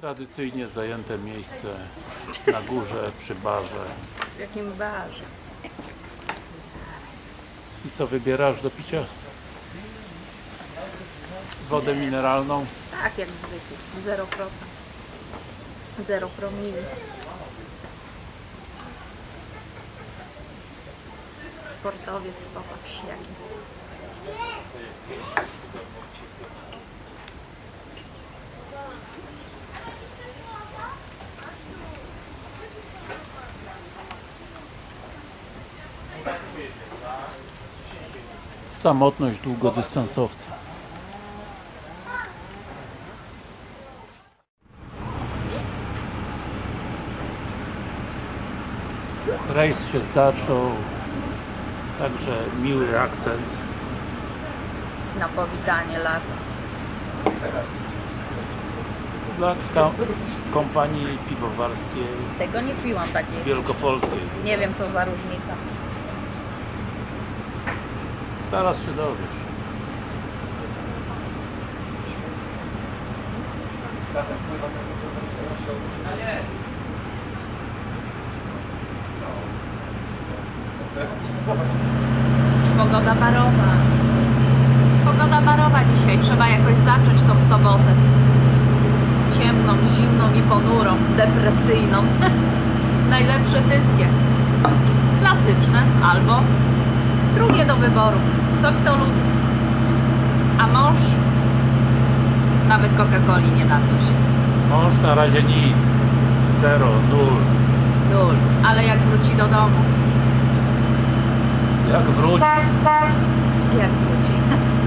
Tradycyjnie zajęte miejsce na górze przy barze. W jakim barze? I co wybierasz do picia? Wodę mineralną? Tak, jak zwykle. 0%. 0 promili. Sportowiec, popatrz jaki. Samotność długodystansowca. Rejs się zaczął, także miły akcent. Na powitanie lata. Dla kompanii piwowarskiej Tego nie piłam takiej. wielkopolskiej. Nie wiem co za różnica. Zaraz się dowiesz. Pogoda barowa. Pogoda barowa dzisiaj. Trzeba jakoś zacząć tą sobotę. Ciemną, zimną i ponurą, depresyjną. Najlepsze dyskie. Klasyczne albo drugie do wyboru. Co kto lubi. A mąż nawet Coca-Coli nie się. Mąż na razie nic. Zero, nul. Nul. Ale jak wróci do domu, Jak wróci, jak wróci,